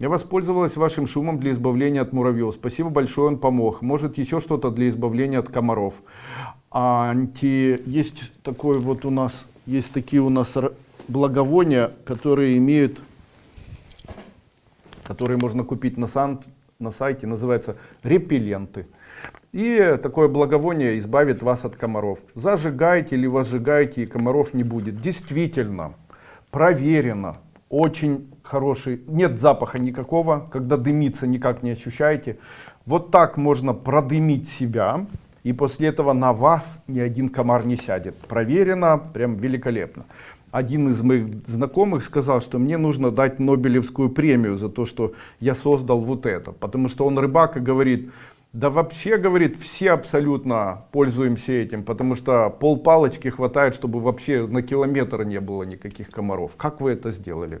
Я воспользовалась вашим шумом для избавления от муравьев. Спасибо большое, он помог. Может еще что-то для избавления от комаров. Анти... Есть такой вот у нас, есть такие у нас благовония, которые имеют, которые можно купить на, сан... на сайте, называется репелленты. И такое благовоние избавит вас от комаров. Зажигайте или возжигайте, и комаров не будет. Действительно, проверено, очень хороший, нет запаха никакого, когда дымится никак не ощущаете. Вот так можно продымить себя, и после этого на вас ни один комар не сядет. Проверено, прям великолепно. Один из моих знакомых сказал, что мне нужно дать Нобелевскую премию за то, что я создал вот это. Потому что он рыбак и говорит, да вообще, говорит, все абсолютно пользуемся этим, потому что пол палочки хватает, чтобы вообще на километр не было никаких комаров. Как вы это сделали?